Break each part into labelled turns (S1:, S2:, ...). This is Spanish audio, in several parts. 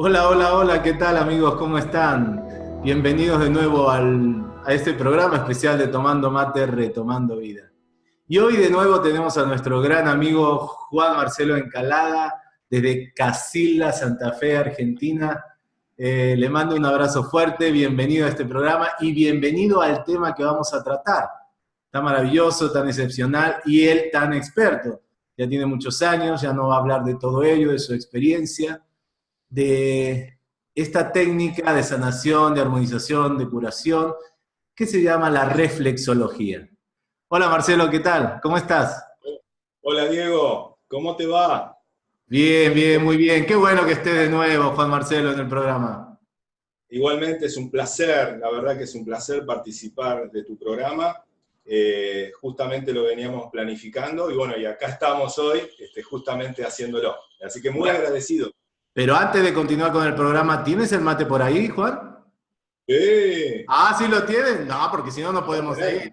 S1: Hola, hola, hola, ¿qué tal amigos? ¿Cómo están? Bienvenidos de nuevo al, a este programa especial de Tomando Mate, Retomando Vida. Y hoy de nuevo tenemos a nuestro gran amigo Juan Marcelo Encalada, desde Casilda, Santa Fe, Argentina. Eh, le mando un abrazo fuerte, bienvenido a este programa y bienvenido al tema que vamos a tratar. Tan maravilloso, tan excepcional y él tan experto. Ya tiene muchos años, ya no va a hablar de todo ello, de su experiencia de esta técnica de sanación, de armonización, de curación, que se llama la reflexología. Hola Marcelo, ¿qué tal? ¿Cómo estás?
S2: Hola Diego, ¿cómo te va?
S1: Bien, bien, muy bien. Qué bueno que esté de nuevo Juan Marcelo en el programa.
S2: Igualmente es un placer, la verdad que es un placer participar de tu programa. Eh, justamente lo veníamos planificando y bueno, y acá estamos hoy este, justamente haciéndolo. Así que muy agradecido.
S1: Pero antes de continuar con el programa, ¿tienes el mate por ahí, Juan?
S2: Sí.
S1: Ah, ¿sí lo tienes? No, porque si no, no podemos seguir.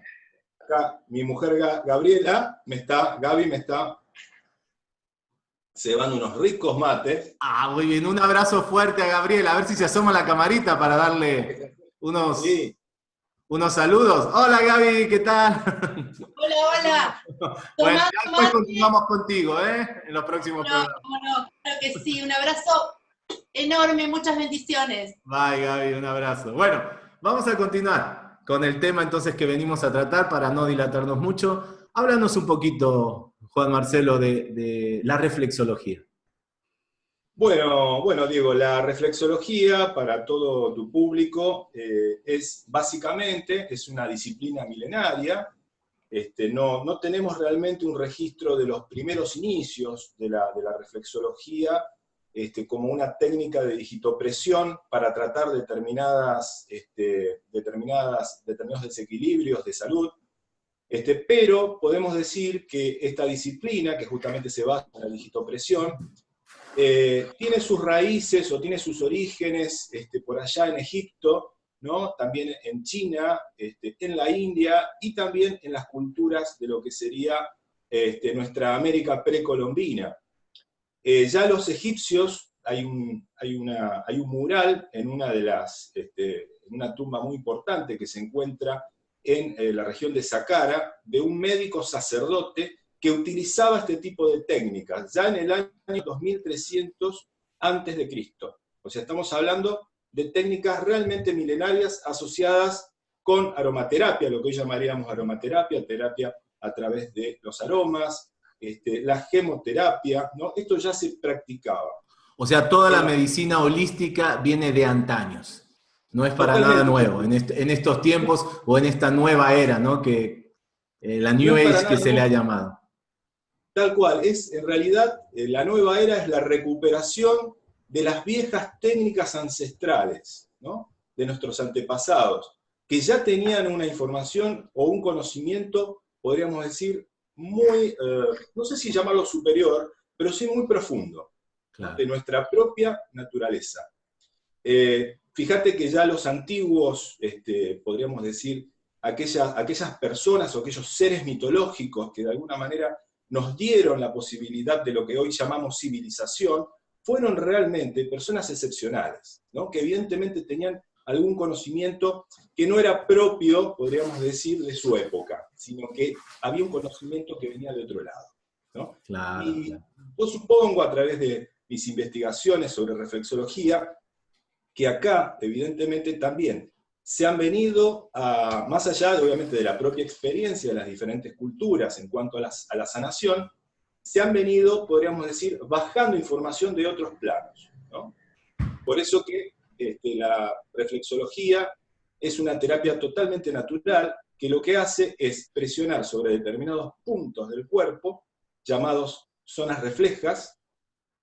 S2: Acá, mi mujer Gabriela me está, Gaby me está cebando unos ricos mates.
S1: Ah, muy bien. Un abrazo fuerte a Gabriela. A ver si se asoma la camarita para darle unos, unos saludos. Hola Gaby, ¿qué tal?
S3: Hola, hola.
S1: bueno, después continuamos contigo, ¿eh? En los próximos programas.
S3: No, claro que sí. Un abrazo enorme, muchas bendiciones.
S1: Bye Gaby, un abrazo. Bueno, vamos a continuar con el tema entonces que venimos a tratar para no dilatarnos mucho. Háblanos un poquito, Juan Marcelo, de, de la reflexología.
S2: Bueno, bueno, Diego, la reflexología para todo tu público eh, es básicamente, es una disciplina milenaria, este, no, no, tenemos realmente un registro de los primeros inicios de la, reflexología este, como una técnica de digitopresión para tratar determinadas, este, determinadas, determinados desequilibrios de salud, pero podemos decir que esta disciplina, que justamente se basa en la digitopresión, eh, tiene sus raíces o tiene sus orígenes este, por allá en Egipto, ¿no? también en China, este, en la India y también en las culturas de lo que sería este, nuestra América precolombina. Eh, ya los egipcios, hay un, mural en una de las, en una tumba muy importante que se encuentra en eh, la región de Saqqara, de un médico sacerdote que utilizaba este tipo de técnicas, ya en el año 2300 antes de Cristo. O sea, estamos hablando de técnicas realmente milenarias asociadas con aromaterapia, lo que hoy llamaríamos aromaterapia, terapia a través de los aromas, este, la gemoterapia, ¿no? Esto ya se practicaba.
S1: O sea, toda la medicina holística viene de antaños. No es para nada nuevo, en, estos tiempos o en esta nueva era, ¿no? Que eh, la New Age que se le ha llamado.
S2: Tal cual, es en realidad eh, la nueva era es la recuperación de las viejas técnicas ancestrales, de nuestros antepasados, que ya tenían una información o un conocimiento, podríamos decir, muy, eh, no sé si llamarlo superior, pero sí muy profundo, de nuestra propia naturaleza. Eh, fíjate que ya los antiguos, este, podríamos decir, aquellas, aquellas personas o aquellos seres mitológicos que de alguna manera nos dieron la posibilidad de lo que hoy llamamos civilización, fueron realmente personas excepcionales, ¿no? que evidentemente tenían algún conocimiento que no era propio, podríamos decir, de su época, sino que había un conocimiento que venía de otro lado. ¿no? y yo supongo, a través de mis investigaciones sobre reflexología, que acá, evidentemente, también se han venido, más allá de, obviamente de la propia experiencia de las diferentes culturas en cuanto a, la sanación, se han venido, podríamos decir, bajando información de otros planos. Por eso que este, la reflexología es una terapia totalmente natural que lo que hace es presionar sobre determinados puntos del cuerpo, llamados zonas reflejas,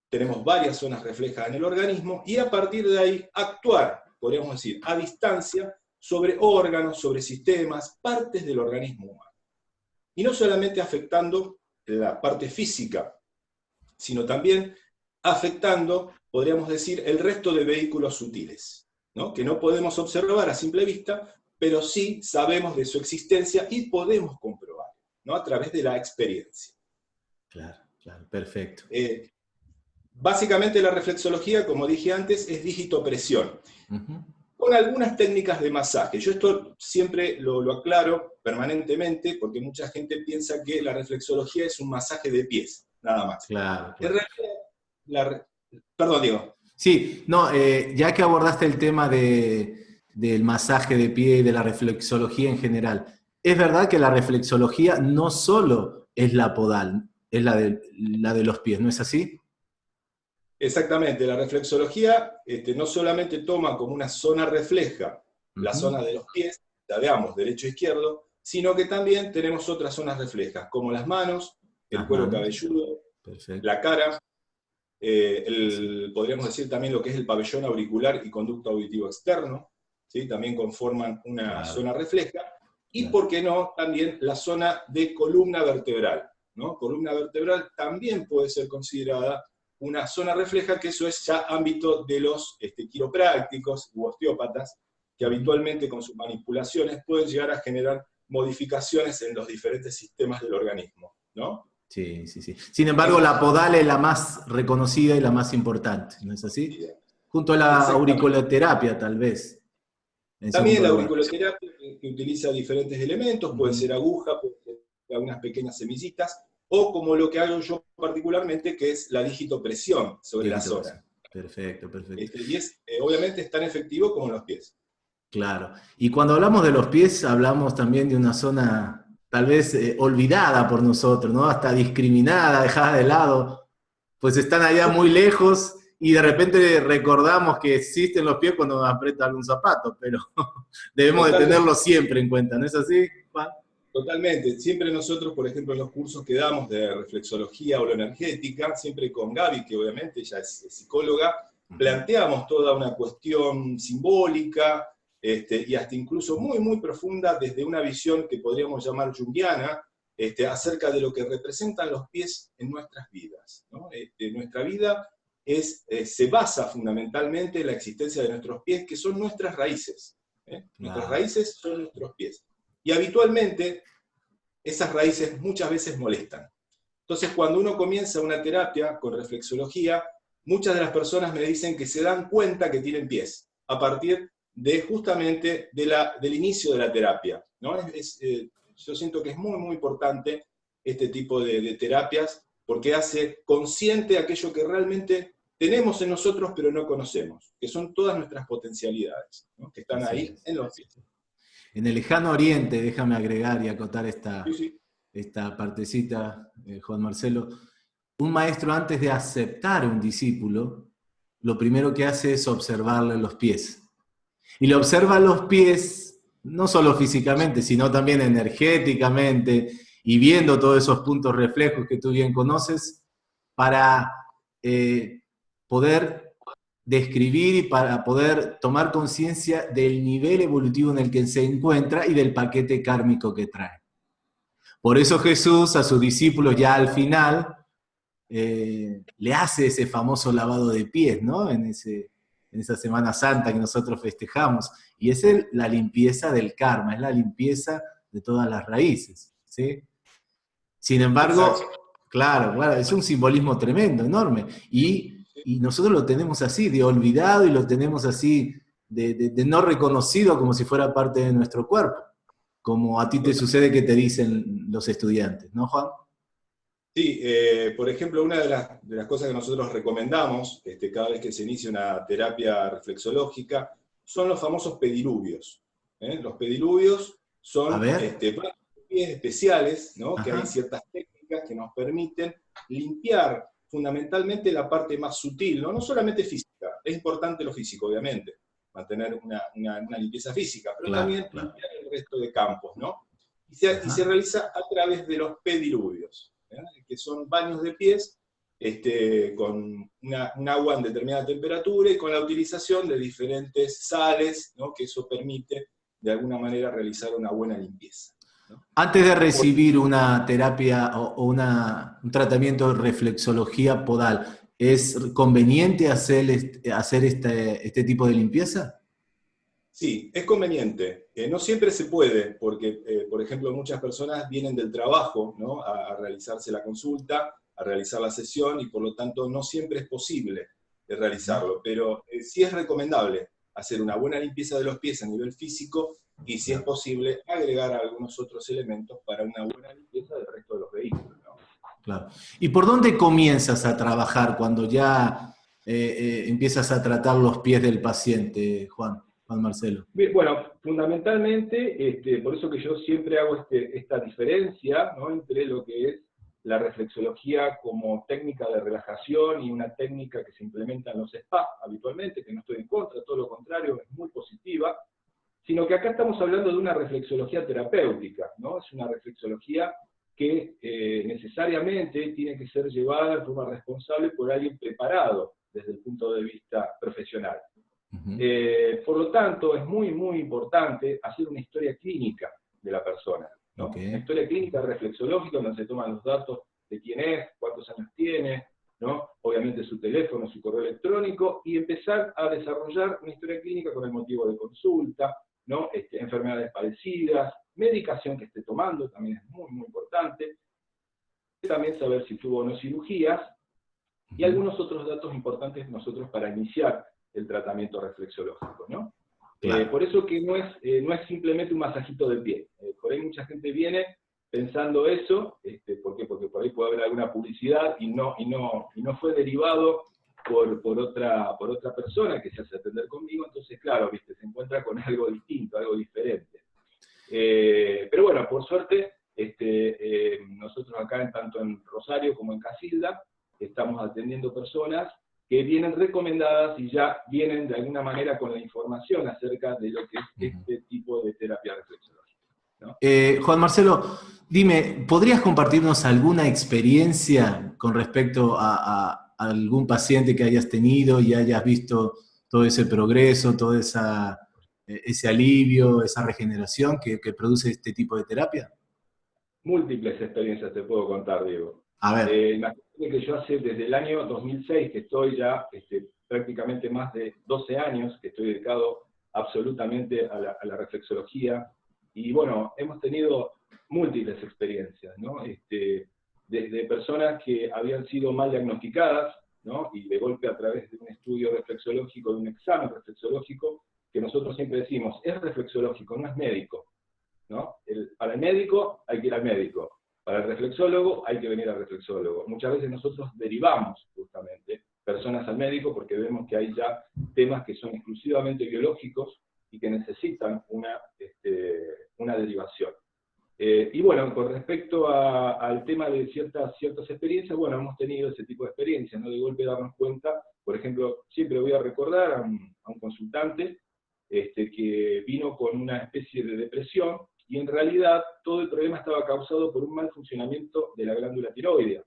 S2: tenemos varias zonas reflejas en el organismo, y a partir de ahí actuar podríamos decir, a distancia, sobre órganos, sobre sistemas, partes del organismo humano. Y no solamente afectando la parte física, sino también afectando, podríamos decir, el resto de vehículos sutiles, ¿no? que no podemos observar a simple vista, pero sí sabemos de su existencia y podemos comprobar, ¿no? a través de la experiencia.
S1: Claro, claro, perfecto.
S2: Eh, básicamente la reflexología, como dije antes, es dígito-presión. Con algunas técnicas de masaje. Yo esto siempre lo, aclaro permanentemente porque mucha gente piensa que la reflexología es un masaje de pies, nada más.
S1: Claro.
S2: perdón, Diego.
S1: Sí, no, eh, ya que abordaste el tema del masaje de pie y de la reflexología en general, es verdad que la reflexología no solo es la podal, es la de, la de los pies, ¿no es así?
S2: Exactamente, la reflexología este, no solamente toma como una zona refleja la zona de los pies, la veamos derecho e izquierdo, sino que también tenemos otras zonas reflejas, como las manos, el cuero cabelludo, la cara, eh, podríamos decir también lo que es el pabellón auricular y conducto auditivo externo, ¿sí? también conforman una zona refleja, y por qué no, también la zona de columna vertebral. ¿no? Columna vertebral también puede ser considerada una zona refleja, que eso es ya ámbito de los este, quiroprácticos u osteópatas, que habitualmente con sus manipulaciones pueden llegar a generar modificaciones en los diferentes sistemas del organismo. ¿no?
S1: Sí, sí, sí. Sin embargo, la podal es la más reconocida y la más importante, ¿no es así? Junto a la auriculoterapia, tal vez.
S2: También la auriculoterapia, que utiliza diferentes elementos, puede ser aguja, puede ser algunas pequeñas semillitas, o como lo que hago yo particularmente, que es la digitopresión sobre la zona.
S1: Perfecto, perfecto.
S2: Este, y es, eh, obviamente es tan efectivo como los pies.
S1: Claro. Y cuando hablamos de los pies, hablamos también de una zona tal vez eh, olvidada por nosotros, ¿no? Hasta discriminada, dejada de lado, pues están allá muy lejos y de repente recordamos que existen los pies cuando nos aprieta algún zapato, pero debemos de tenerlo siempre en cuenta, ¿no es así, Juan?
S2: Totalmente. Siempre nosotros, por ejemplo, en los cursos que damos de reflexología energética, siempre con Gaby, que obviamente ella es psicóloga, planteamos toda una cuestión simbólica, este, y hasta incluso muy, muy profunda desde una visión que podríamos llamar junguiana, este, acerca de lo que representan los pies en nuestras vidas. Este, nuestra vida es, eh, se basa fundamentalmente en la existencia de nuestros pies, que son nuestras raíces. ¿eh? Nuestras raíces son nuestros pies. Y habitualmente esas raíces muchas veces molestan. Entonces, cuando uno comienza una terapia con reflexología, muchas de las personas me dicen que se dan cuenta que tienen pies a partir de justamente de la, del inicio de la terapia. ¿no? Eh, yo siento que es muy, muy importante este tipo de, terapias porque hace consciente aquello que realmente tenemos en nosotros pero no conocemos, que son todas nuestras potencialidades, que están ahí en los pies.
S1: En el lejano oriente, déjame agregar y acotar esta, esta partecita, eh, Juan Marcelo, un maestro antes de aceptar un discípulo, lo primero que hace es observarle los pies. Y le observa los pies, no solo físicamente, sino también energéticamente, y viendo todos esos puntos reflejos que tú bien conoces, para eh, poder describir y para poder tomar conciencia del nivel evolutivo en el que se encuentra y del paquete kármico que trae. Por eso Jesús a sus discípulos ya al final eh, le hace ese famoso lavado de pies, ¿no? En ese, en esa Semana Santa que nosotros festejamos. Y es la limpieza del karma, es la limpieza de todas las raíces. ¿sí? Sin embargo, claro, claro, es un simbolismo tremendo, enorme. Y, nosotros lo tenemos así, de olvidado, y lo tenemos así, de, no reconocido como si fuera parte de nuestro cuerpo. Como a ti te sucede que te dicen los estudiantes, ¿no, Juan?
S2: Sí, eh, por ejemplo, una de las, cosas que nosotros recomendamos este, cada vez que se inicia una terapia reflexológica son los famosos pediluvios. ¿eh? Los pediluvios son este, especiales, ¿no? que hay ciertas técnicas que nos permiten limpiar fundamentalmente la parte más sutil, no, no solamente física, es importante lo físico, obviamente, mantener una, limpieza física, pero también limpiar el resto de campos, ¿no? y se realiza a través de los pediluvios. ¿eh? que son baños de pies este, con un agua en determinada temperatura y con la utilización de diferentes sales, que eso permite de alguna manera realizar una buena limpieza.
S1: Antes de recibir una terapia o, un tratamiento de reflexología podal, ¿es conveniente hacer, hacer este, este tipo de limpieza?
S2: Sí, es conveniente. Eh, no siempre se puede, porque, eh, por ejemplo, muchas personas vienen del trabajo a, realizarse la consulta
S4: a realizar la sesión y por lo tanto no siempre es posible realizarlo, pero eh, sí es recomendable hacer una buena limpieza de los pies a nivel físico y si es posible agregar algunos otros elementos para una buena limpieza del resto de los vehículos.
S1: Claro. ¿Y por dónde comienzas a trabajar cuando ya eh, eh, empiezas a tratar los pies del paciente, Juan? Juan Marcelo.
S2: Bueno, fundamentalmente, este, por eso que yo siempre hago este, esta diferencia entre lo que es la reflexología como técnica de relajación y una técnica que se implementa en los spas habitualmente, que no estoy en contra, todo lo contrario, es muy positiva, sino que acá estamos hablando de una reflexología terapéutica, ¿no? Es una reflexología que eh, necesariamente tiene que ser llevada de forma responsable por alguien preparado desde el punto de vista profesional. Eh, por lo tanto, es muy, muy importante hacer una historia clínica de la persona. Una historia clínica reflexológica donde se toman los datos de quién es, cuántos años tiene, ¿no? obviamente su teléfono, su correo electrónico, y empezar a desarrollar una historia clínica con el motivo de consulta, ¿no? Este, enfermedades parecidas, medicación que esté tomando, también es muy, muy importante. También saber si tuvo o no cirugías, y algunos otros datos importantes nosotros para iniciar el tratamiento reflexológico, ¿no? Eh, por eso que no es, eh, no es simplemente un masajito del pie. Eh, por ahí mucha gente viene pensando eso, este, ¿por qué? Porque por ahí puede haber alguna publicidad y no, y no, y no fue derivado por, por, otra, por otra persona que se hace atender conmigo, entonces claro, ¿viste? se encuentra con algo distinto, algo diferente. pero bueno, por suerte, este, nosotros acá, tanto en Rosario como en Casilda, estamos atendiendo personas que vienen recomendadas y ya vienen de alguna manera con la información acerca de lo que es este tipo de terapia reflexológica.
S1: Eh, Juan Marcelo, dime, ¿podrías compartirnos alguna experiencia con respecto a, algún paciente que hayas tenido y hayas visto todo ese progreso, todo esa, eh, ese alivio, esa regeneración que, que produce este tipo de terapia?
S2: Múltiples experiencias te puedo contar, Diego.
S1: A ver.
S2: Eh, que yo hace desde el año 2006 que estoy ya este, prácticamente más de 12 años que estoy dedicado absolutamente a la, reflexología y bueno, hemos tenido múltiples experiencias, ¿no? Este, desde personas que habían sido mal diagnosticadas, ¿no? Y de golpe a través de un estudio reflexológico, de un examen reflexológico, que nosotros siempre decimos, es reflexológico, no es médico, ¿no? para el médico hay que ir al médico, para el reflexólogo hay que venir al reflexólogo. Muchas veces nosotros derivamos justamente personas al médico porque vemos que hay ya temas que son exclusivamente biológicos y que necesitan una, este, una derivación. Eh, y bueno, con respecto al tema de ciertas, ciertas experiencias, bueno, hemos tenido ese tipo de experiencias, ¿no? De golpe darnos cuenta, por ejemplo, siempre voy a recordar a un, consultante este, que vino con una especie de depresión, y en realidad todo el problema estaba causado por un mal funcionamiento de la glándula tiroidea,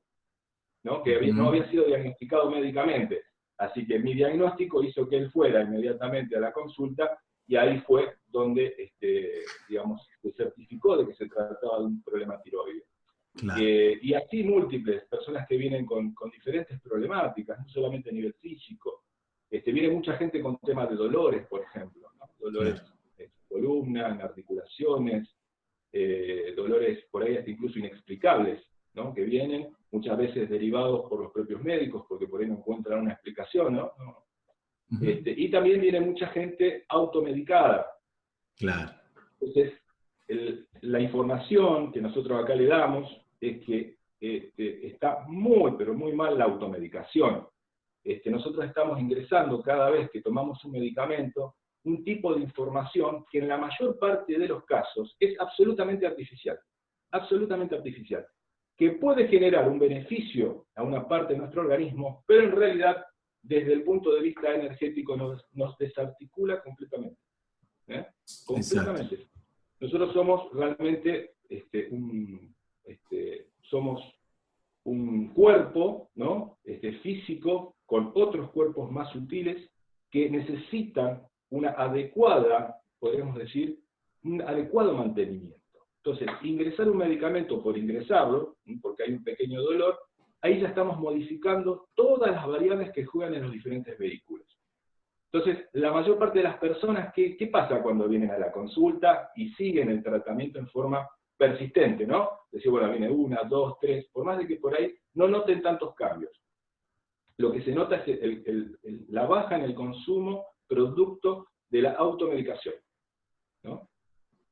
S2: ¿no? que no había sido diagnosticado médicamente. Así que mi diagnóstico hizo que él fuera inmediatamente a la consulta y ahí fue donde, este, digamos, se certificó de que se trataba de un problema tiroideo. Eh, y así múltiples personas que vienen con, diferentes problemáticas, no solamente a nivel físico. Este, viene mucha gente con temas de dolores, por ejemplo, dolores en columna, en articulaciones, eh, dolores por ahí hasta incluso inexplicables, ¿no? que vienen muchas veces derivados por los propios médicos, porque por ahí no encuentran una explicación, ¿no? Este, y también viene mucha gente automedicada.
S1: Claro.
S2: Entonces, la información que nosotros acá le damos es que este, está muy, pero muy mal la automedicación. Este, nosotros estamos ingresando cada vez que tomamos un medicamento un tipo de información que en la mayor parte de los casos es absolutamente artificial, absolutamente artificial, que puede generar un beneficio a una parte de nuestro organismo, pero en realidad desde el punto de vista energético nos, desarticula completamente. ¿eh? Completamente. Nosotros somos realmente este, un, este, somos un cuerpo ¿no? este, físico con otros cuerpos más sutiles que necesitan una adecuada, podríamos decir, un adecuado mantenimiento. Entonces, ingresar un medicamento por ingresarlo, porque hay un pequeño dolor, ahí ya estamos modificando todas las variables que juegan en los diferentes vehículos. Entonces, la mayor parte de las personas, ¿qué, ¿qué, pasa cuando vienen a la consulta y siguen el tratamiento en forma persistente, ¿no? Decir, bueno, viene una, dos, tres, por más de que por ahí no noten tantos cambios. Lo que se nota es la baja en el consumo producto de la automedicación.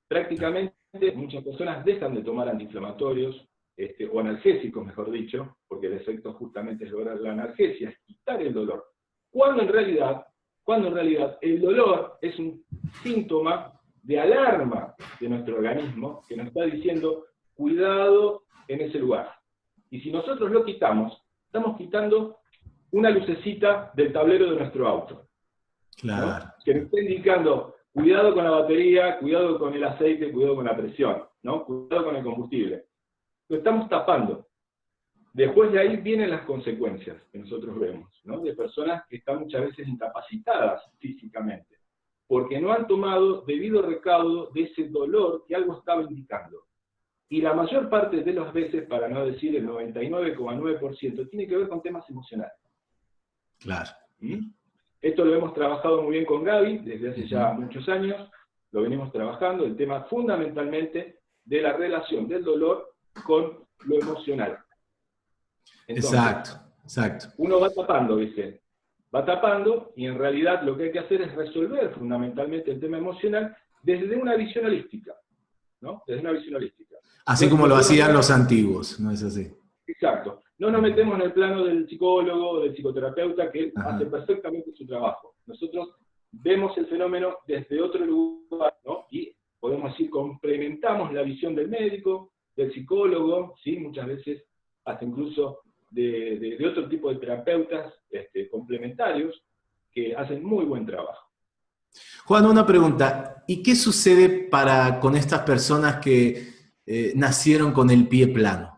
S2: Prácticamente muchas personas dejan de tomar antiinflamatorios, este, o analgésicos, mejor dicho, porque el efecto justamente es lograr la analgesia, es quitar el dolor. Cuando en realidad, cuando en realidad el dolor es un síntoma de alarma de nuestro organismo que nos está diciendo, cuidado en ese lugar. Y si nosotros lo quitamos, estamos quitando una lucecita del tablero de nuestro auto.
S1: Claro.
S2: Que nos está indicando, cuidado con la batería, cuidado con el aceite, cuidado con la presión, ¿no? cuidado con el combustible lo estamos tapando. Después de ahí vienen las consecuencias que nosotros vemos, ¿no? de personas que están muchas veces incapacitadas físicamente, porque no han tomado debido recaudo de ese dolor que algo estaba indicando. Y la mayor parte de las veces, para no decir el 99,9%, tiene que ver con temas emocionales.
S1: Claro.
S2: ¿Mm? Esto lo hemos trabajado muy bien con Gaby desde hace ya muchos años, lo venimos trabajando, el tema fundamentalmente de la relación del dolor con lo emocional.
S1: exacto, exacto.
S2: Uno va tapando, ¿viste? Va tapando y en realidad lo que hay que hacer es resolver fundamentalmente el tema emocional desde una visión holística, ¿no? Desde una visión holística.
S1: Así como lo hacían los antiguos, ¿no es así?
S2: Exacto. No nos metemos en el plano del psicólogo, del psicoterapeuta, que hace perfectamente su trabajo. Nosotros vemos el fenómeno desde otro lugar, ¿no? Y podemos decir, complementamos la visión del médico, del psicólogo, ¿sí? muchas veces hasta incluso de, otro tipo de terapeutas este, complementarios que hacen muy buen trabajo.
S1: Juan, una pregunta. ¿Y qué sucede para, con estas personas que eh, nacieron con el pie plano?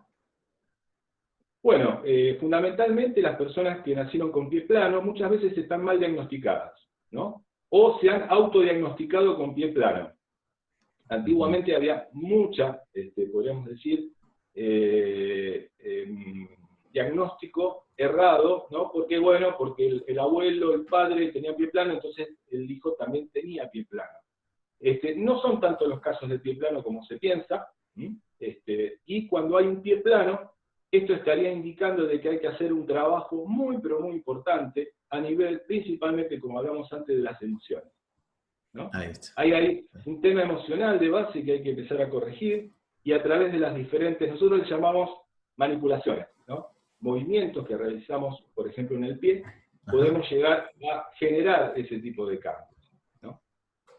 S2: Bueno, eh, fundamentalmente las personas que nacieron con pie plano muchas veces están mal diagnosticadas, ¿no? O se han autodiagnosticado con pie plano. Antiguamente había mucha, este, podríamos decir, eh, em, diagnóstico errado, ¿no? Porque, bueno, porque el, abuelo, el padre tenía pie plano, entonces el hijo también tenía pie plano. Este, no son tanto los casos de pie plano como se piensa, este, y cuando hay un pie plano, esto estaría indicando de que hay que hacer un trabajo muy, pero muy importante a nivel, principalmente, como hablamos antes, de las emociones. Hay ahí un tema emocional de base que hay que empezar a corregir y a través de las diferentes, nosotros le llamamos manipulaciones, ¿no? movimientos que realizamos, por ejemplo, en el pie, podemos llegar a generar ese tipo de cambios.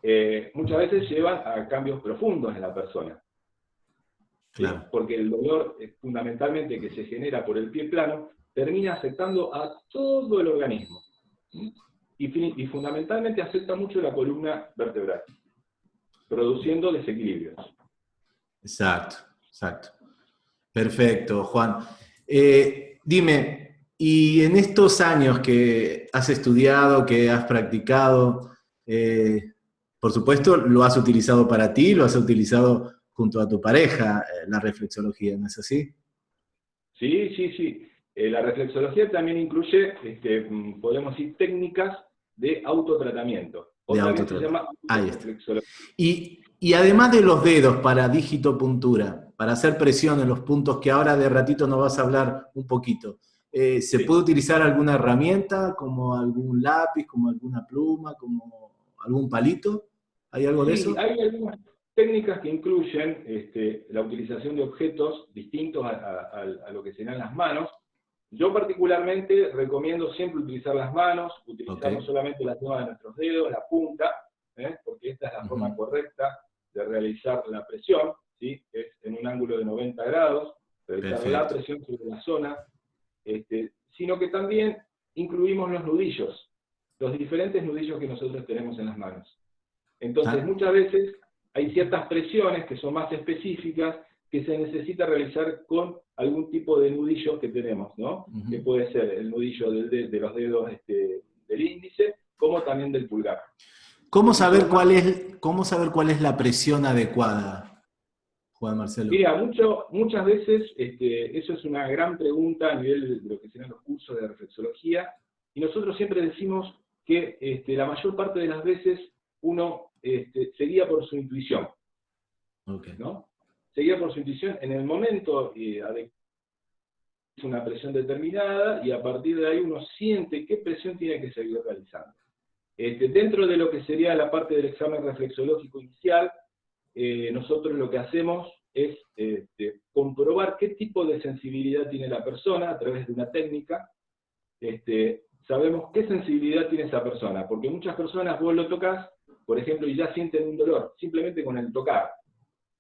S2: Eh, muchas veces llevan a cambios profundos en la persona. Porque el dolor, fundamentalmente, que se genera por el pie plano, termina afectando a todo el organismo y, fundamentalmente afecta mucho la columna vertebral, produciendo desequilibrios.
S1: Exacto, exacto. Perfecto, Juan. Eh, dime, y en estos años que has estudiado, que has practicado, eh, por supuesto, lo has utilizado para ti, lo has utilizado junto a tu pareja, eh, la reflexología, ¿no es así?
S2: Sí, sí, sí. la reflexología también incluye, este, mm, podemos decir, técnicas de autotratamiento.
S1: De autotratamiento. Ahí está. Y, y, además de los dedos para digitopuntura, para hacer presión en los puntos que ahora de ratito nos vas a hablar un poquito, eh, ¿se puede utilizar alguna herramienta, como algún lápiz, como alguna pluma, como algún palito? ¿Hay algo de eso?
S2: Hay algunas técnicas que incluyen este, la utilización de objetos distintos a, a lo que serán las manos, yo particularmente recomiendo siempre utilizar las manos, utilizar no solamente la toma de nuestros dedos, la punta, ¿eh? porque esta es la forma correcta de realizar la presión, ¿sí? es en un ángulo de 90 grados, realizar la presión sobre la zona, este, sino que también incluimos los nudillos, los diferentes nudillos que nosotros tenemos en las manos. Entonces, ah. muchas veces hay ciertas presiones que son más específicas que se necesita realizar con algún tipo de nudillo que tenemos, ¿no? Que puede ser el nudillo de, los dedos este, del índice, como también del pulgar.
S1: ¿Cómo saber, cuál es, ¿Cómo saber cuál es la presión adecuada, Juan Marcelo?
S2: Mira, mucho, muchas veces este, eso es una gran pregunta a nivel de lo que serán los cursos de reflexología, y nosotros siempre decimos que este, la mayor parte de las veces uno este, sería por su intuición. ¿no? Seguida por su intuición, en el momento eh, una presión determinada y a partir de ahí uno siente qué presión tiene que seguir realizando. Este, dentro de lo que sería la parte del examen reflexológico inicial, eh, nosotros lo que hacemos es este, comprobar qué tipo de sensibilidad tiene la persona a través de una técnica. Este, sabemos qué sensibilidad tiene esa persona, porque muchas personas vos lo tocas, por ejemplo, y ya sienten un dolor, simplemente con el tocar.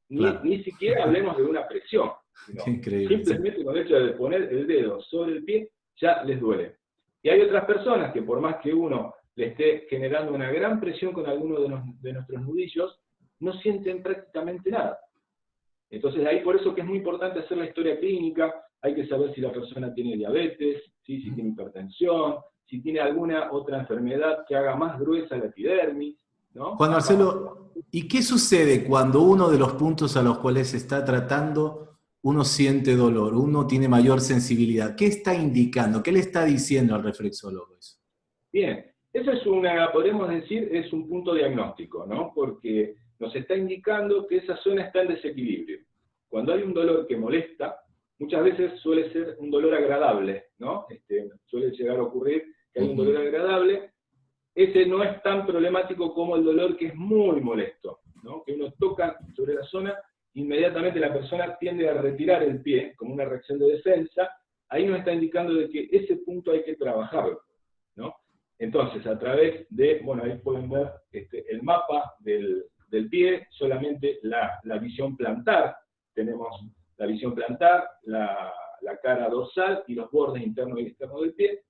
S2: Ni, siquiera hablemos de una presión. simplemente con el hecho de poner el dedo sobre el pie, ya les duele. Y hay otras personas que por más que uno le esté generando una gran presión con alguno de, de nuestros nudillos, no sienten prácticamente nada. Entonces ahí por eso que es muy importante hacer la historia clínica, hay que saber si la persona tiene diabetes, si tiene hipertensión, si tiene alguna otra enfermedad que haga más gruesa la epidermis. ¿No?
S1: Juan Marcelo, ¿y qué sucede cuando uno de los puntos a los cuales se está tratando, uno siente dolor, uno tiene mayor sensibilidad? ¿Qué está indicando? ¿Qué le está diciendo al reflexólogo eso?
S2: Bien, eso es una, podemos decir, es un punto diagnóstico, ¿no? Porque nos está indicando que esa zona está en desequilibrio. Cuando hay un dolor que molesta, muchas veces suele ser un dolor agradable, ¿no? Este, suele llegar a ocurrir que hay un dolor agradable, ese no es tan problemático como el dolor que es muy molesto, ¿no? Que uno toca sobre la zona, inmediatamente la persona tiende a retirar el pie como una reacción de defensa, ahí nos está indicando de que ese punto hay que trabajarlo. Entonces, a través de, bueno, ahí pueden ver este, el mapa del, del pie, solamente la, visión plantar. Tenemos la visión plantar, la, cara dorsal y los bordes internos y externos del pie.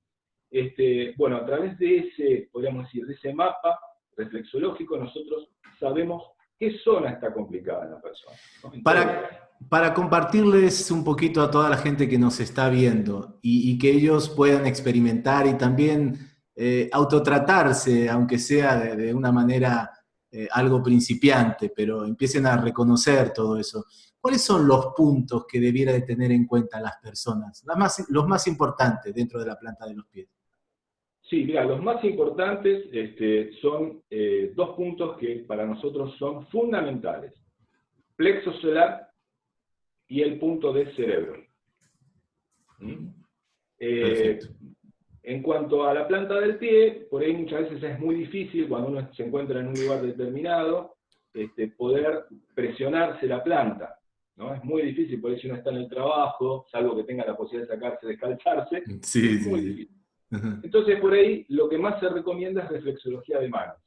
S2: Este, bueno, a través de ese, podríamos decir, de ese mapa reflexológico, nosotros sabemos qué zona está complicada en la persona.
S1: para, para compartirles un poquito a toda la gente que nos está viendo y, que ellos puedan experimentar y también eh, autotratarse, aunque sea de una manera eh, algo principiante, pero empiecen a reconocer todo eso. ¿Cuáles son los puntos que debiera de tener en cuenta las personas? los más importantes dentro de la planta de los pies.
S2: Sí, mira, los más importantes este, son eh, dos puntos que para nosotros son fundamentales. Plexo solar y el punto de cerebro. ¿Mm? Eh, en cuanto a la planta del pie, por ahí muchas veces es muy difícil cuando uno se encuentra en un lugar determinado, este, poder presionarse la planta. ¿no? Es muy difícil, por ahí si uno está en el trabajo, salvo que tenga la posibilidad de sacarse, descalzarse,
S1: sí,
S2: es muy difícil. Entonces, por ahí lo que más se recomienda es reflexología de manos.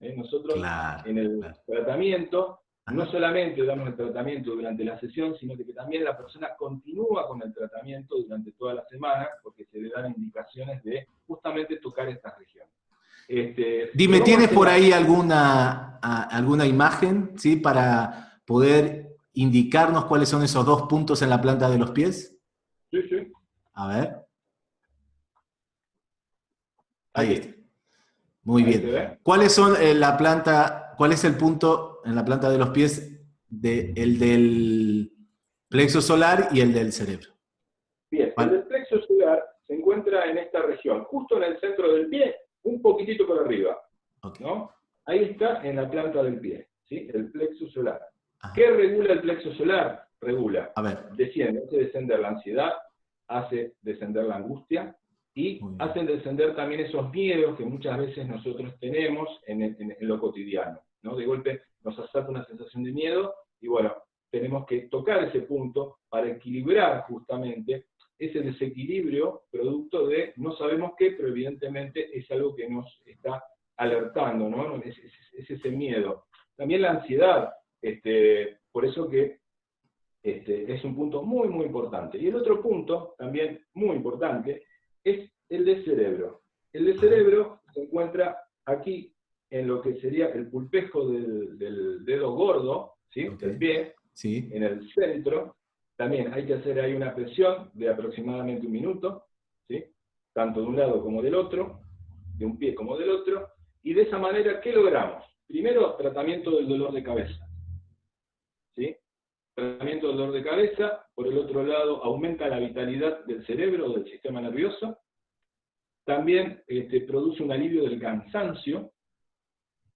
S2: ¿eh? Nosotros en el tratamiento no solamente damos el tratamiento durante la sesión, sino que también la persona continúa con el tratamiento durante toda la semana, porque se le dan indicaciones de justamente tocar estas regiones.
S1: Este, Dime, ¿tienes por ahí alguna, alguna imagen ¿sí? para poder indicarnos cuáles son esos dos puntos en la planta de los pies?
S2: Sí, sí.
S1: A ver. Ahí está. Muy bien. ¿Cuáles son eh, la planta, cuál es el punto en la planta de los pies de, el del plexo solar y el del cerebro?
S2: Bien, el del plexo solar se encuentra en esta región, justo en el centro del pie, un poquitito por arriba. ¿no? Ahí está en la planta del pie, ¿sí? el plexo solar. ¿Qué regula el plexo solar? Regula,
S1: A ver.
S2: desciende, hace descender la ansiedad, hace descender la angustia, y hacen descender también esos miedos que muchas veces nosotros tenemos en, lo cotidiano. ¿no? De golpe nos asalta una sensación de miedo y bueno, tenemos que tocar ese punto para equilibrar justamente ese desequilibrio producto de no sabemos qué, pero evidentemente es algo que nos está alertando, ¿no? Es, ese miedo. También la ansiedad, este, por eso que este, es un punto muy, muy importante. Y el otro punto, también muy importante, es el de cerebro. El de cerebro se encuentra aquí en lo que sería el pulpejo del, dedo gordo, ¿sí? del pie,
S1: sí.
S2: en el centro. También hay que hacer ahí una presión de aproximadamente un minuto, ¿sí? tanto de un lado como del otro, de un pie como del otro, y de esa manera, ¿qué logramos? Primero, tratamiento del dolor de cabeza. Tratamiento del dolor de cabeza, por el otro lado aumenta la vitalidad del cerebro, del sistema nervioso, también este, produce un alivio del cansancio,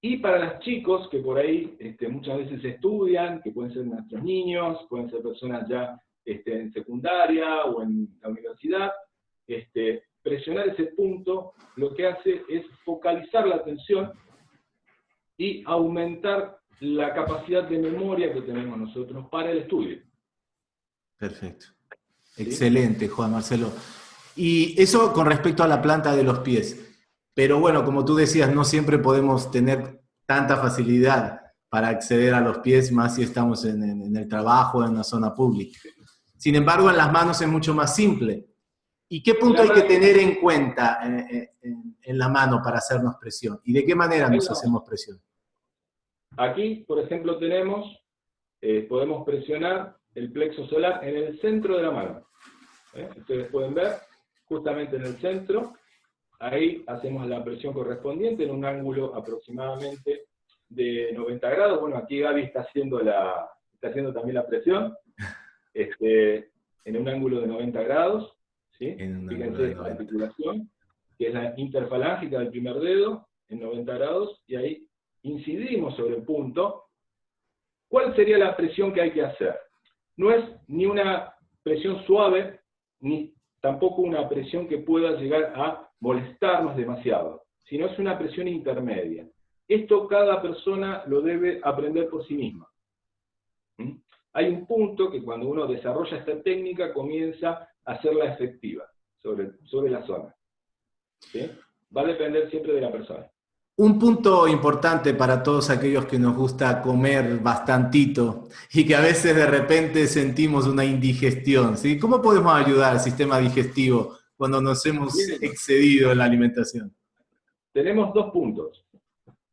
S2: Y para los chicos que por ahí este, muchas veces estudian, que pueden ser nuestros niños, pueden ser personas ya este, en secundaria o en la universidad, este, presionar ese punto lo que hace es focalizar la atención y aumentar la capacidad de memoria que tenemos nosotros para el estudio.
S1: Perfecto. Excelente, Juan Marcelo. Y eso con respecto a la planta de los pies. Pero bueno, como tú decías, no siempre podemos tener tanta facilidad para acceder a los pies, más si estamos en, el trabajo, en una zona pública. Sin embargo, en las manos es mucho más simple. ¿Y qué punto hay que tener en cuenta eh, eh, en, la mano para hacernos presión? ¿Y de qué manera nos hacemos presión?
S2: Aquí, por ejemplo, tenemos, eh, podemos presionar el plexo solar en el centro de la mano. Ustedes pueden ver, justamente en el centro, ahí hacemos la presión correspondiente en un ángulo aproximadamente de 90 grados. Bueno, aquí Gaby está haciendo, la, está haciendo también la presión, este, en un ángulo de 90 grados. ¿sí? Fíjense la articulación, que es la interfalángica del primer dedo, en 90 grados, y ahí incidimos sobre el punto. ¿Cuál sería la presión que hay que hacer? No es ni una presión suave, ni tampoco una presión que pueda llegar a molestarnos demasiado, sino es una presión intermedia. Esto cada persona lo debe aprender por sí misma. ¿Mm? Hay un punto que cuando uno desarrolla esta técnica comienza a hacerla efectiva sobre, sobre la zona. Va a depender siempre de la persona.
S1: Un punto importante para todos aquellos que nos gusta comer bastantito y que a veces de repente sentimos una indigestión, ¿sí? ¿Cómo podemos ayudar al sistema digestivo cuando nos hemos excedido en la alimentación?
S2: Tenemos dos puntos.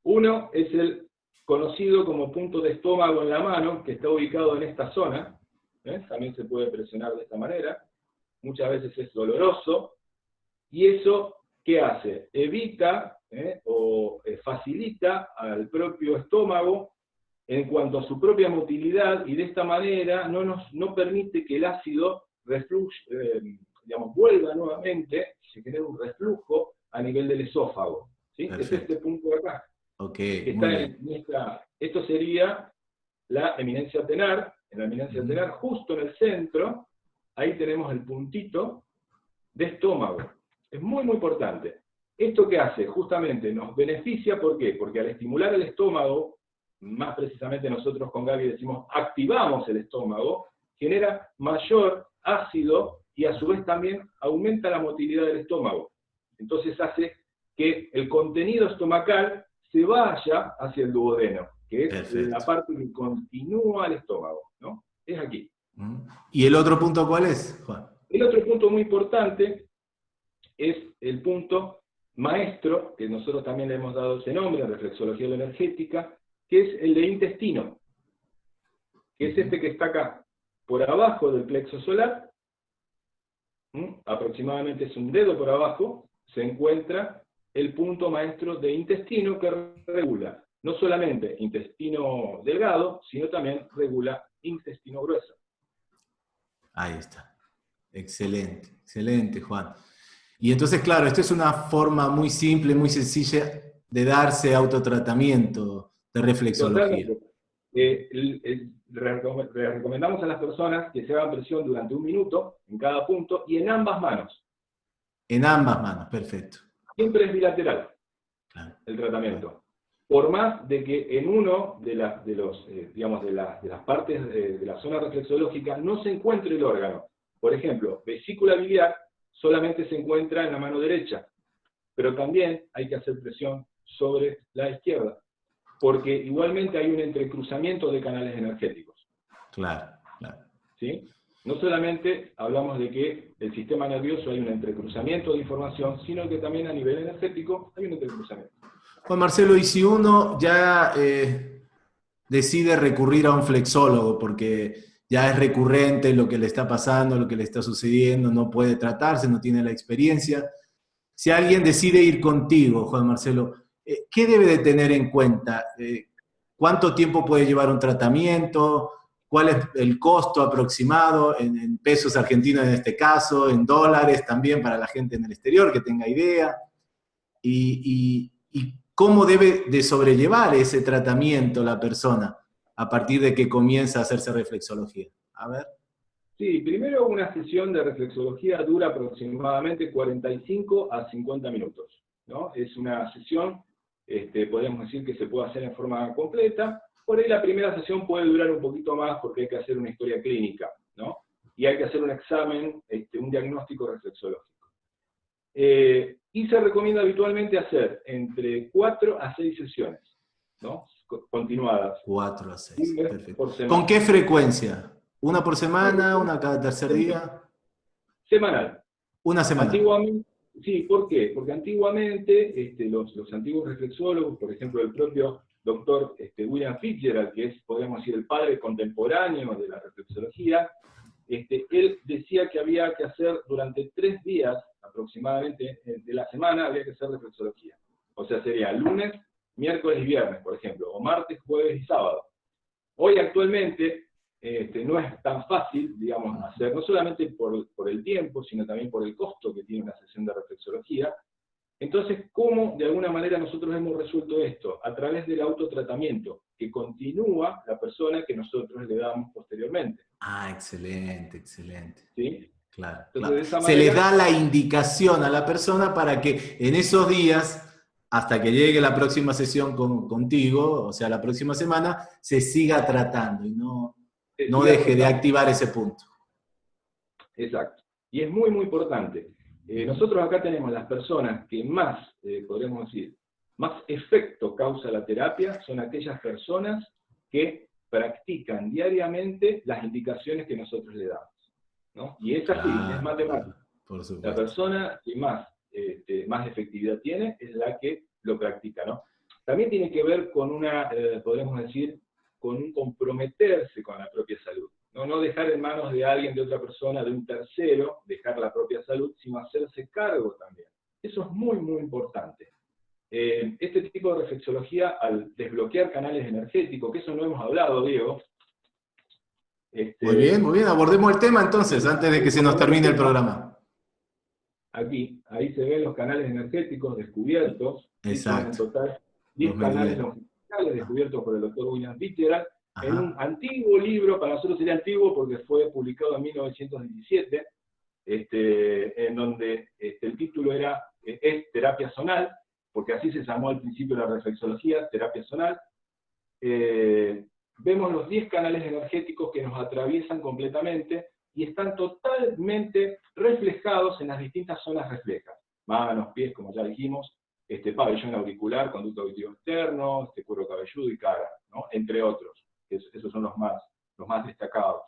S2: Uno es el conocido como punto de estómago en la mano, que está ubicado en esta zona. ¿eh? También se puede presionar de esta manera. Muchas veces es doloroso. Y eso, ¿qué hace? Evita ¿eh? o eh, facilita al propio estómago en cuanto a su propia motilidad y de esta manera no, nos, no permite que el ácido reflujo, digamos, vuelva nuevamente, se genera un reflujo a nivel del esófago. ¿sí? Es este punto de acá.
S1: Okay,
S2: esto sería la eminencia tenar, en la eminencia tenar, justo en el centro, ahí tenemos el puntito de estómago. Es muy, muy importante. ¿Esto qué hace? Justamente nos beneficia, ¿por qué? Porque al estimular el estómago, más precisamente nosotros con Gaby decimos activamos el estómago, genera mayor ácido y a su vez también aumenta la motilidad del estómago. Entonces hace que el contenido estomacal se vaya hacia el duodeno, que es la parte que continúa el estómago, ¿no? Es aquí.
S1: Mm. ¿Y el otro punto cuál es, Juan?
S2: El otro punto muy importante es el punto maestro, que nosotros también le hemos dado ese nombre, reflexología energética, que es el de intestino, que es este que está acá, por abajo del plexo solar, aproximadamente es un dedo por abajo, se encuentra el punto maestro de intestino que regula no solamente intestino delgado, sino también regula intestino grueso.
S1: Ahí está. Excelente, excelente, Juan. Y entonces, claro, esto es una forma muy simple, muy sencilla de darse autotratamiento de reflexología.
S2: Eh, recomendamos a las personas que se hagan presión durante un minuto en cada punto y en ambas manos.
S1: En ambas manos, perfecto
S2: siempre es bilateral el tratamiento. Por más de que en uno de, las de, los, eh, digamos, de, las partes de, la zona reflexológica no se encuentre el órgano. Por ejemplo, vesícula biliar solamente se encuentra en la mano derecha, pero también hay que hacer presión sobre la izquierda, porque igualmente hay un entrecruzamiento de canales energéticos.
S1: Claro, claro.
S2: ¿Sí? No solamente hablamos de que el sistema nervioso hay un entrecruzamiento de información, sino que también a nivel energético hay un entrecruzamiento.
S1: Juan Marcelo, y si uno ya eh, decide recurrir a un flexólogo porque ya es recurrente lo que le está pasando, lo que le está sucediendo, no puede tratarse, no tiene la experiencia, si alguien decide ir contigo, Juan Marcelo, eh, ¿qué debe de tener en cuenta? Eh, ¿Cuánto tiempo puede llevar un tratamiento? cuál es el costo aproximado en, pesos argentinos en este caso, en dólares también para la gente en el exterior que tenga idea, y, cómo debe de sobrellevar ese tratamiento la persona a partir de que comienza a hacerse reflexología. A ver.
S2: Sí, primero una sesión de reflexología dura aproximadamente 45 a 50 minutos. ¿no? Es una sesión, este, podemos decir que se puede hacer en forma completa. Por ahí la primera sesión puede durar un poquito más porque hay que hacer una historia clínica, ¿no? Y hay que hacer un examen, este, un diagnóstico reflexológico. Eh, y se recomienda habitualmente hacer entre 4 a 6 sesiones, ¿no? Continuadas.
S1: 4 a 6, perfecto. ¿Con qué frecuencia? ¿Una por semana? ¿Una cada tercer día?
S2: Semanal.
S1: Una semana.
S2: Antiguamente, sí, ¿por qué? Porque antiguamente este, los, los, antiguos reflexólogos, por ejemplo, el propio doctor este, William Fitzgerald, que es, podemos decir, el padre contemporáneo de la reflexología, este, él decía que había que hacer durante tres días aproximadamente eh, de la semana, había que hacer reflexología. O sea, sería lunes, miércoles y viernes, por ejemplo, o martes, jueves y sábado. Hoy actualmente este, no es tan fácil, digamos, hacer, no solamente por, por, el tiempo, sino también por el costo que tiene una sesión de reflexología. Entonces, ¿cómo de alguna manera nosotros hemos resuelto esto? A través del autotratamiento, que continúa la persona que nosotros le damos posteriormente.
S1: Ah, excelente, excelente. ¿Sí? Claro. Se le da la indicación a la persona para que en esos días hasta que llegue la próxima sesión con, contigo, o sea, la próxima semana, se siga tratando y no, no deje de activar ese punto.
S2: Exacto. Y es muy, muy importante. Eh, nosotros acá tenemos las personas que más, eh, podríamos decir, más efecto causa la terapia, son aquellas personas que practican diariamente las indicaciones que nosotros le damos. ¿no? Y es así, es matemático. la persona que más, este, más efectividad tiene es la que lo practica. ¿no? También tiene que ver con una, eh, decir, con un comprometerse con la propia salud. ¿no? no dejar en manos de alguien, de otra persona, de un tercero, dejar la propia salud, sino hacerse cargo también. Eso es muy, muy importante. Eh, este tipo de reflexología, al desbloquear canales energéticos, que eso no hemos hablado, Diego.
S1: Este, muy bien, muy bien, abordemos el tema entonces, antes de que se nos termine el programa.
S2: Aquí, ahí se ven los canales energéticos descubiertos.
S1: Exacto.
S2: En total, 10 canales descubiertos por el doctor William Fitzgerald, en un antiguo libro, para nosotros sería antiguo porque fue publicado en 1917, este, en donde este, el título era eh, Es terapia zonal, porque así se llamó al principio la reflexología, terapia zonal. Eh, vemos los 10 canales energéticos que nos atraviesan completamente y están totalmente reflejados en las distintas zonas reflejas. Manos, pies, como ya dijimos, este pabellón auricular, conducto auditivo externo, este cuero cabelludo y cara, ¿no? entre otros. esos son los más, los más destacados.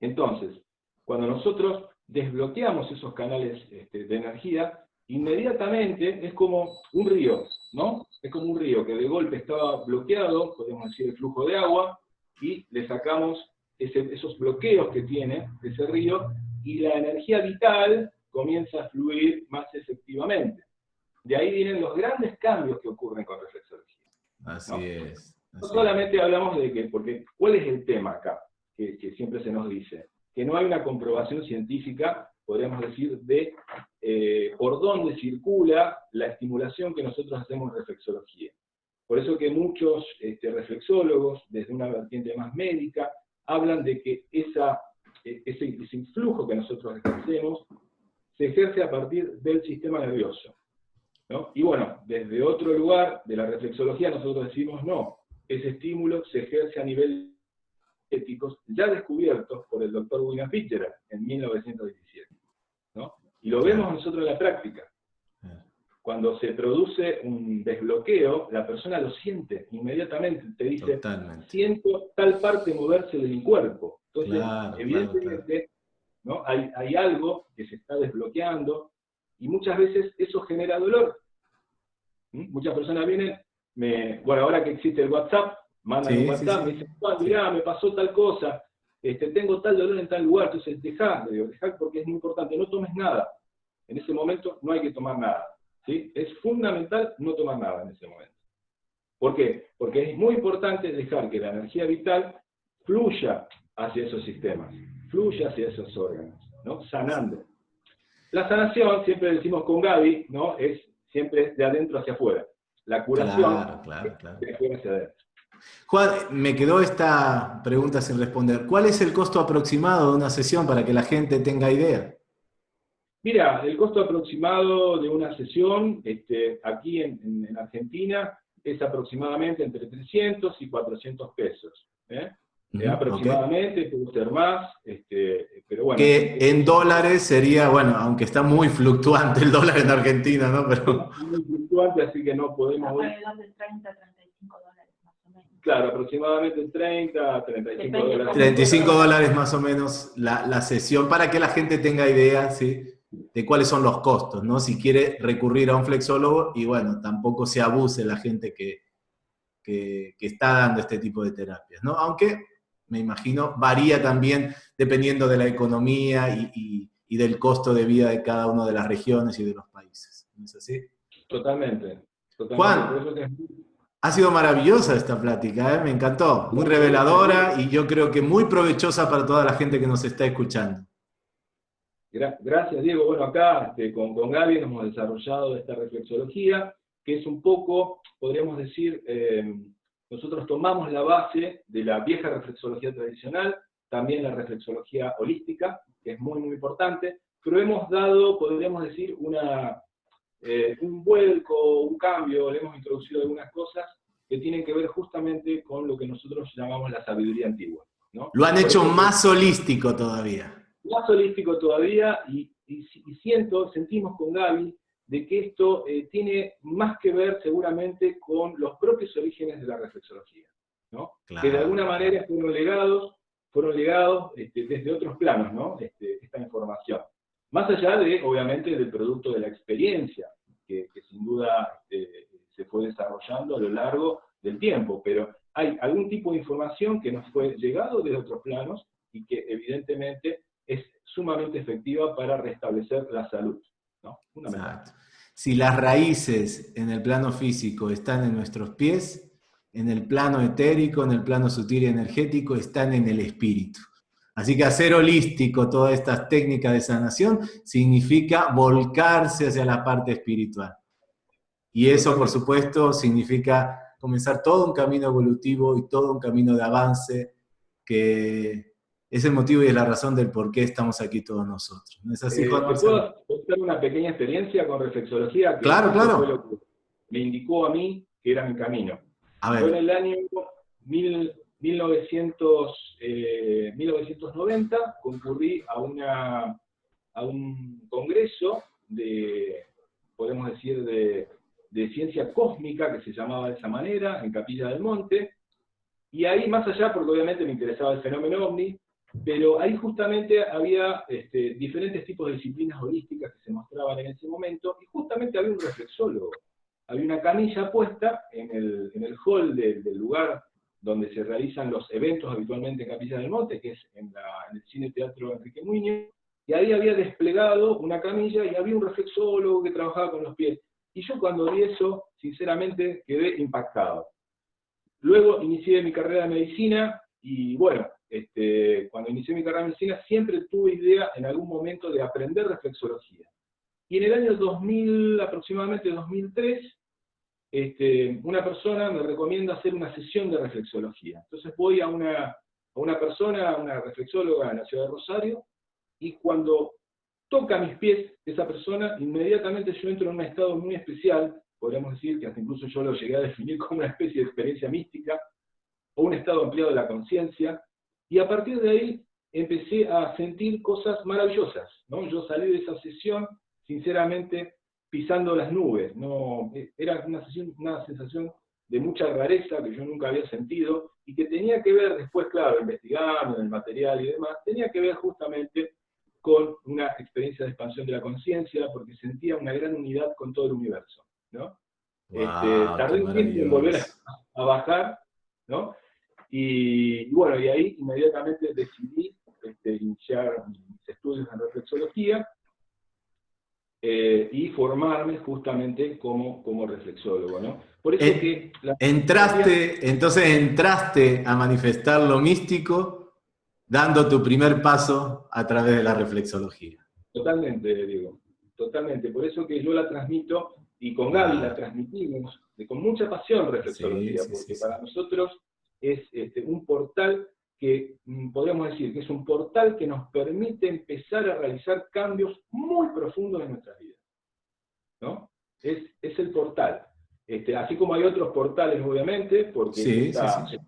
S2: Entonces, cuando nosotros desbloqueamos esos canales este, de energía, inmediatamente es como un río, ¿no? Es como un río que de golpe estaba bloqueado, podemos decir el flujo de agua, y le sacamos esos bloqueos que tiene ese río, y la energía vital comienza a fluir más efectivamente. De ahí vienen los grandes cambios que ocurren con reflexología.
S1: Así es.
S2: no solamente hablamos de que, porque ¿cuál es el tema acá? Que, siempre se nos dice, que no hay una comprobación científica, podríamos decir, de eh, por dónde circula la estimulación que nosotros hacemos en reflexología. Por eso que muchos este, reflexólogos, desde una vertiente más médica, hablan de que e, ese, ese influjo que nosotros ejercemos se ejerce a partir del sistema nervioso. Y bueno, desde otro lugar de la reflexología nosotros decimos no, ese estímulo se ejerce a nivel éticos ya descubiertos por el doctor William Fitzgerald en 1917. Y lo vemos nosotros en la práctica. Cuando se produce un desbloqueo, la persona lo siente inmediatamente, te dice, siento tal parte moverse de mi cuerpo. Entonces, evidentemente, ¿no? Hay, hay algo que se está desbloqueando, y muchas veces eso genera dolor. ¿Mm? Muchas personas vienen, me, bueno, ahora que existe el WhatsApp, mandan un WhatsApp, me dicen, mirá, me pasó tal cosa, este, tengo tal dolor en tal lugar, entonces dejá, le digo, dejá porque es muy importante, no tomes nada. En ese momento no hay que tomar nada. ¿Sí? Es fundamental no tomar nada en ese momento. ¿Por qué? Porque es muy importante dejar que la energía vital fluya hacia esos sistemas, fluya hacia esos órganos, ¿no? sanando. La sanación, siempre decimos con Gaby, ¿no? es siempre de adentro hacia afuera. la curación
S1: Claro, claro, claro.
S2: que fue hacia adentro.
S1: Juan, me quedó esta pregunta sin responder. ¿Cuál es el costo aproximado de una sesión para que la gente tenga idea?
S2: Mira, el costo aproximado de una sesión este, aquí en, en- en Argentina es aproximadamente entre 300 y 400 pesos. ¿eh? Eh, aproximadamente, puede ser más, este, pero bueno.
S1: Que en dólares sería, bueno, aunque está muy fluctuante el dólar en Argentina, ¿no? Pero
S2: muy fluctuante, así que no podemos.
S3: Alrededor de 30 a 35 dólares más o menos.
S2: Claro, aproximadamente 30 a 35
S3: Depende
S2: dólares.
S3: cómo-
S1: 35 dólares más o menos la, la sesión para que la gente tenga idea, ¿sí? De cuáles son los costos, ¿no? Si quiere recurrir a un flexólogo y bueno, tampoco se abuse la gente que, que, que está dando este tipo de terapias, ¿no? Aunque me imagino varía también dependiendo de la economía y, y- y del costo de vida de cada una de las regiones y de los países. ¿No es así?
S2: Totalmente. totalmente.
S1: Juan.
S2: Que-
S1: Ha sido maravillosa esta plática, ¿eh? me encantó, muy reveladora y yo creo que muy provechosa para toda la gente que nos está escuchando.
S2: Gra- Gracias, Diego. Bueno, acá este, con, con Gaby hemos desarrollado esta reflexología, que es un poco, podríamos decir, eh, nosotros tomamos la base de la vieja reflexología tradicional, también la reflexología holística, que es muy, muy importante, pero hemos dado, podríamos decir, una, eh, un vuelco, un cambio, le hemos introducido algunas cosas que tienen que ver justamente con lo que nosotros llamamos la sabiduría antigua. ¿no?
S1: Lo han
S2: Por
S1: hecho más holístico todavía.
S2: Más holístico todavía y, y- y siento, sentimos con Gaby de que esto eh, tiene más que ver seguramente con los propios orígenes de la reflexología, ¿no? que de alguna manera fueron legados, fueron legados este, desde otros planos, ¿no? Este, esta información. Más allá de, obviamente, del producto de la experiencia, que, que sin duda este, se fue desarrollando a lo largo del tiempo, pero hay algún tipo de información que nos fue llegado desde otros planos y que evidentemente sumamente efectiva para restablecer la salud. ¿no?
S1: Exacto. Si las raíces en el plano físico están en nuestros pies, en el plano etérico, en el plano sutil y energético, están en el espíritu. Así que hacer holístico todas estas técnicas de sanación significa volcarse hacia la parte espiritual. Y eso, por supuesto, significa comenzar todo un camino evolutivo y todo un camino de avance que es el motivo y es la razón del por qué estamos aquí todos nosotros. ¿No es así,
S2: Eh, puedo contar una pequeña experiencia con reflexología? Que
S1: Claro, claro.
S2: fue lo que me indicó a mí que era mi camino.
S1: A
S2: Fue en
S1: ver,
S2: el año mil- 1900, eh, 1990, concurrí a, una, a un congreso de, podemos decir, de, de ciencia cósmica, que se llamaba de esa manera, en Capilla del Monte, y ahí más allá, porque obviamente me interesaba el fenómeno ovni, pero ahí justamente había este, diferentes tipos de disciplinas holísticas que se mostraban en ese momento, y justamente había un reflexólogo. Había una camilla puesta en el, en el hall del- del lugar donde se realizan los eventos habitualmente en Capilla del Monte, que es en, la- en el Cine Teatro Enrique Muñoz, y ahí había desplegado una camilla y había un reflexólogo que trabajaba con los pies. Y yo cuando vi eso, sinceramente, quedé impactado. Luego inicié mi carrera de medicina y bueno, este, cuando inicié mi carrera de medicina siempre tuve idea en algún momento de aprender reflexología. Y en el año 2000, aproximadamente 2003, este, una persona me recomienda hacer una sesión de reflexología. Entonces voy a una, a una persona, una reflexóloga en la ciudad de Rosario, y cuando toca mis pies esa persona, inmediatamente yo entro en un estado muy especial, podríamos decir que hasta incluso yo lo llegué a definir como una especie de experiencia mística, o un estado ampliado de la conciencia, y a partir de ahí empecé a sentir cosas maravillosas. ¿no? Yo salí de esa sesión, sinceramente, pisando las nubes. No, era una, sesión, una sensación de mucha rareza que yo nunca había sentido y que tenía que ver después, claro, investigando en el material y demás, tenía que ver justamente con una experiencia de expansión de la conciencia, porque sentía una gran unidad con todo el universo. ¿no? Este, tardé un tiempo en volver a bajar, ¿no? Y, y bueno, y ahí inmediatamente decidí este, iniciar mis estudios en reflexología eh, y formarme justamente como, como reflexólogo, ¿no? Por eso
S1: Eh,
S2: que la
S1: Entraste, entonces entraste a manifestar lo místico dando tu primer paso a través de la reflexología.
S2: Totalmente, digo, totalmente. Por eso que yo la transmito, y con Gaby la transmitimos con mucha pasión reflexología, porque para nosotros es este, un portal que mm, podríamos decir que es un portal que nos permite empezar a realizar cambios muy profundos en nuestras vidas. ¿no? Es, es el portal. Este, así como hay otros portales, obviamente, porque
S1: sí, sí,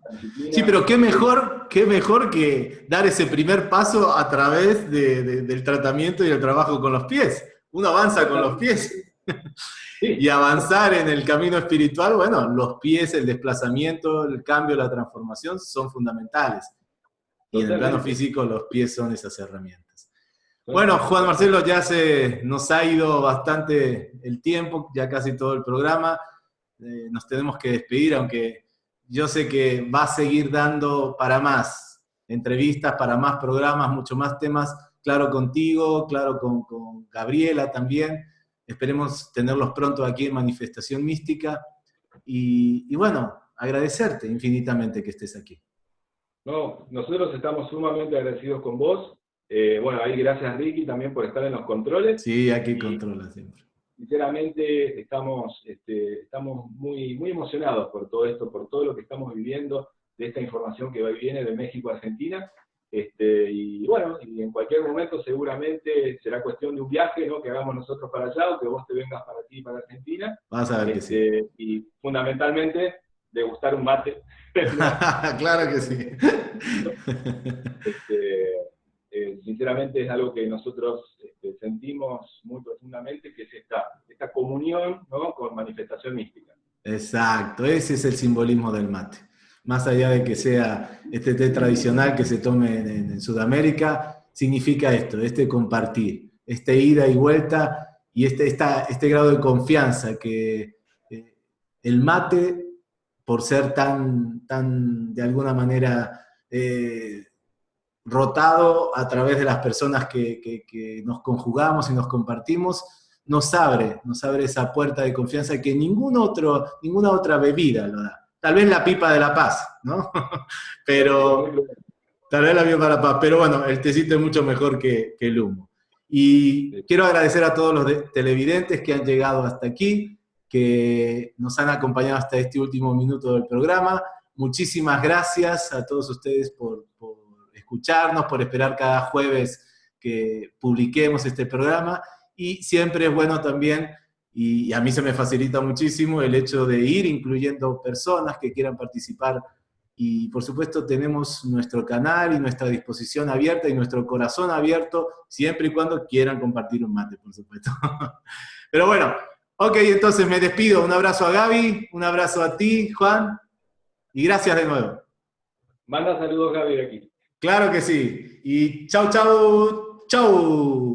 S1: sí. pero qué mejor, qué mejor que dar ese primer paso a través del tratamiento y el trabajo con los pies. Uno avanza con los pies. Y avanzar en el camino espiritual, bueno, los pies, el desplazamiento, el cambio, la transformación son fundamentales. Y en el plano físico los pies son esas herramientas. Bueno, Juan Marcelo, ya se nos ha ido bastante el tiempo, ya casi todo el programa. Eh, nos tenemos que despedir, aunque yo sé que va a seguir dando para más entrevistas, para más programas, mucho más temas, claro contigo, claro con, con Gabriela también. Esperemos tenerlos pronto aquí en Manifestación Mística. Y, y bueno, agradecerte infinitamente que estés aquí.
S2: No, nosotros estamos sumamente agradecidos con vos. Eh, bueno, ahí gracias Ricky también por estar en los controles.
S1: Sí, aquí controla siempre.
S2: Sinceramente estamos, este, estamos muy, muy emocionados por todo esto, por todo lo que estamos viviendo, de esta información que viene de México a Argentina. Este, y bueno, y en cualquier momento seguramente será cuestión de un viaje ¿no? que hagamos nosotros para allá o que vos te vengas para ti, para Argentina.
S1: Vas a ver que sí.
S2: Este, y fundamentalmente degustar un mate.
S1: claro que sí.
S2: Este, eh, sinceramente es algo que nosotros este, sentimos muy profundamente, que es esta, esta comunión con manifestación mística.
S1: Exacto, ese es el simbolismo del mate. Más allá de que sea este té tradicional que se tome en, Sudamérica, significa esto, este compartir, este ida y vuelta y este, este grado de confianza que eh, el mate por ser tan, tan de alguna manera, eh, rotado a través de las personas que, nos conjugamos y nos compartimos, nos abre, nos abre esa puerta de confianza que ningún otro, ninguna otra bebida lo da. Tal vez la pipa de la paz, ¿no? Pero, tal vez la pipa de la paz, pero bueno, el tecito es mucho mejor que, que el humo. Y quiero agradecer a todos los televidentes que han llegado hasta aquí que nos han acompañado hasta este último minuto del programa. Muchísimas gracias a todos ustedes por, escucharnos, por esperar cada jueves que publiquemos este programa. Y siempre es bueno también, y, a mí se me facilita muchísimo, el hecho de ir incluyendo personas que quieran participar. Y por supuesto tenemos nuestro canal y nuestra disposición abierta y nuestro corazón abierto, siempre y cuando quieran compartir un mate, por supuesto. Pero bueno, Ok, entonces me despido. Un abrazo a Gaby, un abrazo a ti, Juan, y gracias de nuevo.
S2: Manda saludos, Gaby, aquí.
S1: Claro que sí. Y chau, chau, chau.